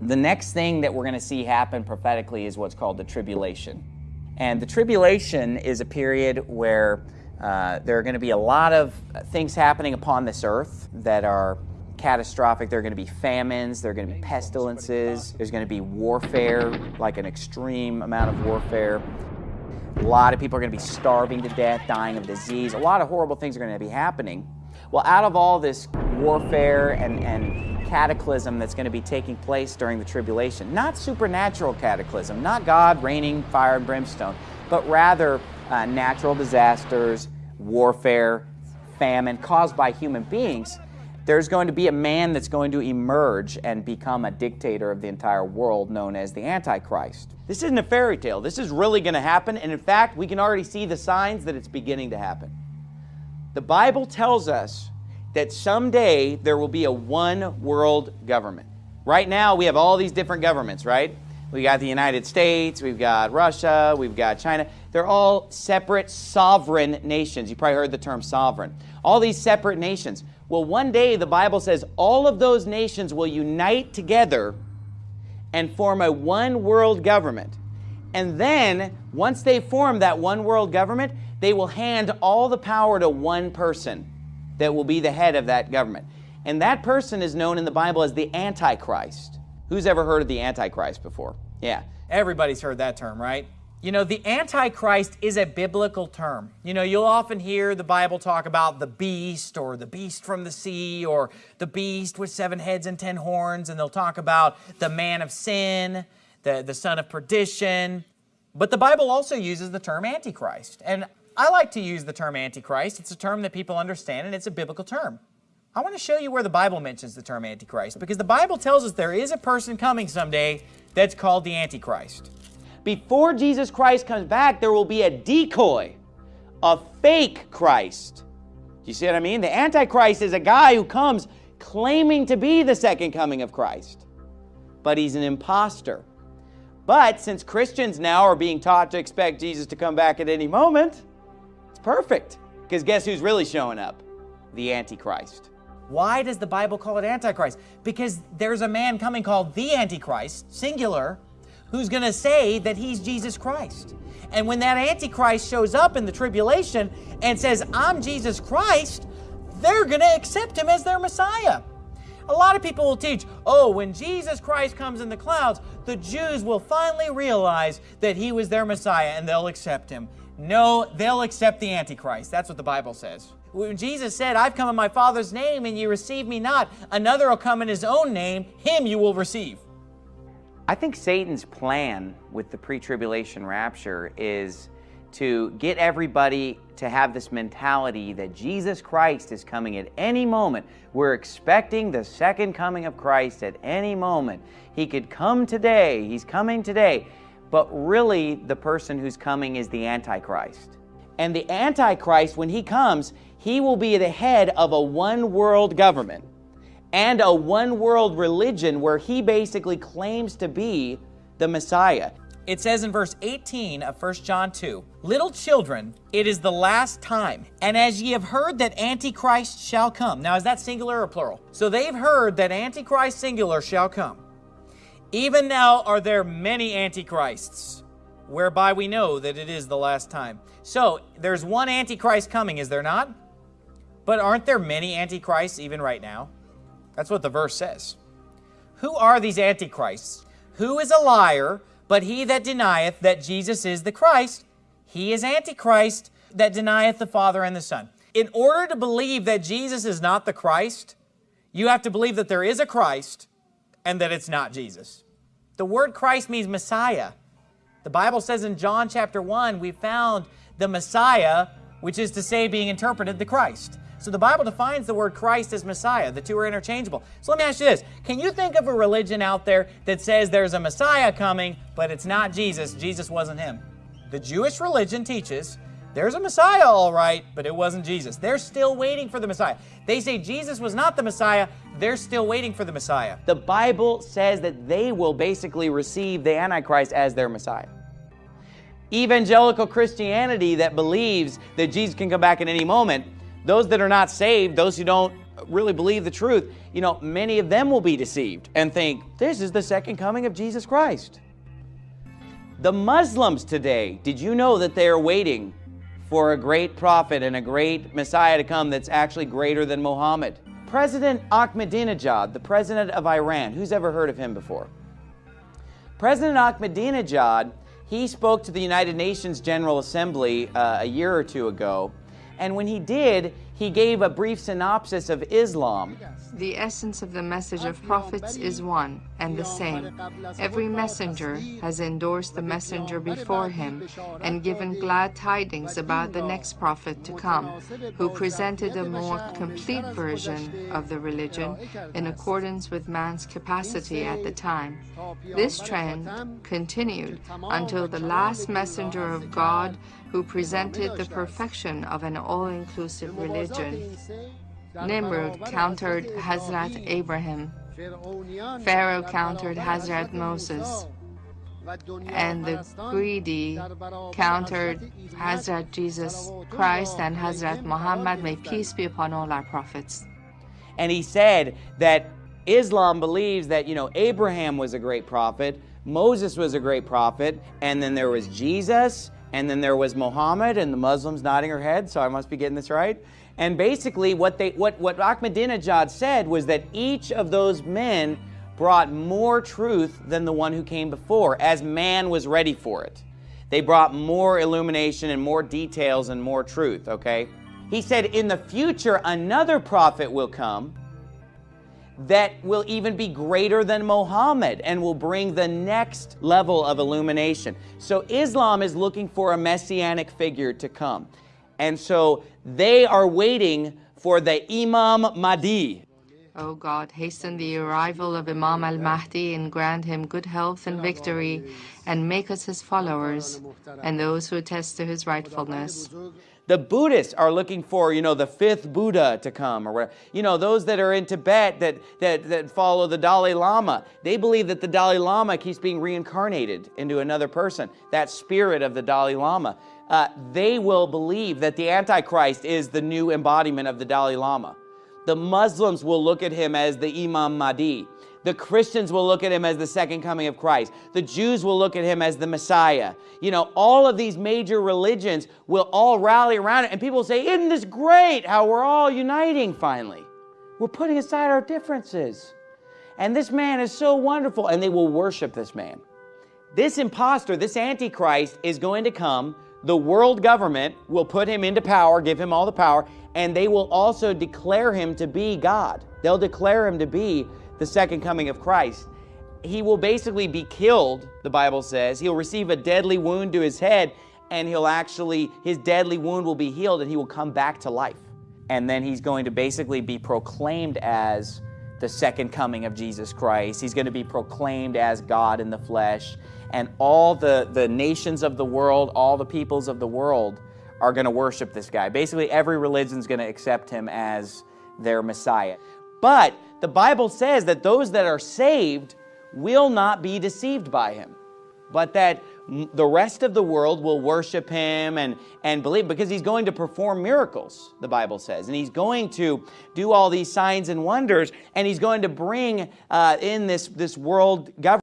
The next thing that we're going to see happen prophetically is what's called the tribulation. And the tribulation is a period where uh, there are going to be a lot of things happening upon this earth that are catastrophic. There are going to be famines, there are going to be pestilences, there's going to be warfare, like an extreme amount of warfare. A lot of people are going to be starving to death, dying of disease. A lot of horrible things are going to be happening. Well, out of all this warfare and, and cataclysm that's going to be taking place during the tribulation. Not supernatural cataclysm, not God raining fire and brimstone, but rather uh, natural disasters, warfare, famine caused by human beings. There's going to be a man that's going to emerge and become a dictator of the entire world known as the Antichrist. This isn't a fairy tale. This is really going to happen, and in fact, we can already see the signs that it's beginning to happen. The Bible tells us that someday there will be a one world government. Right now, we have all these different governments, right? We got the United States, we've got Russia, we've got China. They're all separate sovereign nations. You probably heard the term sovereign. All these separate nations. Well, one day the Bible says all of those nations will unite together and form a one world government. And then, once they form that one world government, they will hand all the power to one person that will be the head of that government. And that person is known in the Bible as the Antichrist. Who's ever heard of the Antichrist before? Yeah. Everybody's heard that term, right? You know, the Antichrist is a biblical term. You know, you'll often hear the Bible talk about the beast or the beast from the sea or the beast with seven heads and ten horns, and they'll talk about the man of sin, the, the son of perdition. But the Bible also uses the term Antichrist. And I like to use the term Antichrist. It's a term that people understand and it's a biblical term. I want to show you where the Bible mentions the term Antichrist because the Bible tells us there is a person coming someday that's called the Antichrist. Before Jesus Christ comes back, there will be a decoy, a fake Christ. Do you see what I mean? The Antichrist is a guy who comes claiming to be the second coming of Christ, but he's an impostor. But since Christians now are being taught to expect Jesus to come back at any moment, it's Perfect. Because guess who's really showing up? The Antichrist. Why does the Bible call it Antichrist? Because there's a man coming called the Antichrist, singular, who's going to say that he's Jesus Christ. And when that Antichrist shows up in the tribulation and says, I'm Jesus Christ, they're going to accept him as their Messiah. A lot of people will teach, oh, when Jesus Christ comes in the clouds, the Jews will finally realize that he was their Messiah and they'll accept him. No, they'll accept the Antichrist. That's what the Bible says. When Jesus said, I've come in my Father's name and you receive me not, another will come in his own name, him you will receive. I think Satan's plan with the pre-tribulation rapture is to get everybody to have this mentality that Jesus Christ is coming at any moment. We're expecting the second coming of Christ at any moment. He could come today. He's coming today but really the person who's coming is the Antichrist. And the Antichrist, when he comes, he will be the head of a one world government and a one world religion where he basically claims to be the Messiah. It says in verse 18 of 1 John 2, Little children, it is the last time, and as ye have heard that Antichrist shall come. Now, is that singular or plural? So they've heard that Antichrist singular shall come. Even now are there many antichrists, whereby we know that it is the last time. So, there's one antichrist coming, is there not? But aren't there many antichrists even right now? That's what the verse says. Who are these antichrists? Who is a liar, but he that denieth that Jesus is the Christ? He is antichrist that denieth the Father and the Son. In order to believe that Jesus is not the Christ, you have to believe that there is a Christ and that it's not Jesus. The word Christ means Messiah. The Bible says in John chapter 1, we found the Messiah, which is to say being interpreted the Christ. So the Bible defines the word Christ as Messiah. The two are interchangeable. So let me ask you this. Can you think of a religion out there that says there's a Messiah coming, but it's not Jesus? Jesus wasn't him. The Jewish religion teaches there's a Messiah, all right, but it wasn't Jesus. They're still waiting for the Messiah. They say Jesus was not the Messiah. They're still waiting for the Messiah. The Bible says that they will basically receive the Antichrist as their Messiah. Evangelical Christianity that believes that Jesus can come back at any moment, those that are not saved, those who don't really believe the truth, you know, many of them will be deceived and think, this is the second coming of Jesus Christ. The Muslims today, did you know that they are waiting for a great prophet and a great Messiah to come that's actually greater than Muhammad? President Ahmadinejad, the president of Iran, who's ever heard of him before? President Ahmadinejad, he spoke to the United Nations General Assembly uh, a year or two ago, and when he did, he gave a brief synopsis of Islam. The essence of the message of prophets is one and the same. Every messenger has endorsed the messenger before him and given glad tidings about the next prophet to come, who presented a more complete version of the religion in accordance with man's capacity at the time. This trend continued until the last messenger of God who presented the perfection of an all-inclusive religion. Nimrod countered Hazrat Abraham. Pharaoh countered Hazrat Moses. And the greedy countered Hazrat Jesus Christ and Hazrat Muhammad. May peace be upon all our prophets. And he said that Islam believes that, you know, Abraham was a great prophet, Moses was a great prophet, and then there was Jesus, and then there was Muhammad, and the Muslims nodding her head, so I must be getting this right. And basically what, they, what, what Ahmadinejad said was that each of those men brought more truth than the one who came before, as man was ready for it. They brought more illumination and more details and more truth, okay? He said, in the future, another prophet will come that will even be greater than Muhammad and will bring the next level of illumination. So Islam is looking for a messianic figure to come. And so they are waiting for the Imam Mahdi. O God, hasten the arrival of Imam al-Mahdi and grant him good health and victory, and make us his followers, and those who attest to his rightfulness. The Buddhists are looking for, you know, the fifth Buddha to come or whatever. You know, those that are in Tibet that, that, that follow the Dalai Lama, they believe that the Dalai Lama keeps being reincarnated into another person, that spirit of the Dalai Lama. Uh, they will believe that the Antichrist is the new embodiment of the Dalai Lama. The Muslims will look at him as the Imam Mahdi. The Christians will look at him as the second coming of Christ. The Jews will look at him as the Messiah. You know, all of these major religions will all rally around it. And people say, isn't this great how we're all uniting finally? We're putting aside our differences. And this man is so wonderful. And they will worship this man. This impostor, this Antichrist is going to come. The world government will put him into power, give him all the power, and they will also declare him to be God. They'll declare him to be the second coming of Christ. He will basically be killed, the Bible says. He'll receive a deadly wound to his head, and he'll actually, his deadly wound will be healed, and he will come back to life. And then he's going to basically be proclaimed as the second coming of Jesus Christ. He's going to be proclaimed as God in the flesh. And all the, the nations of the world, all the peoples of the world are going to worship this guy. Basically, every religion is going to accept him as their Messiah. But the Bible says that those that are saved will not be deceived by him, but that the rest of the world will worship him and, and believe because he's going to perform miracles, the Bible says. And he's going to do all these signs and wonders, and he's going to bring uh, in this, this world government.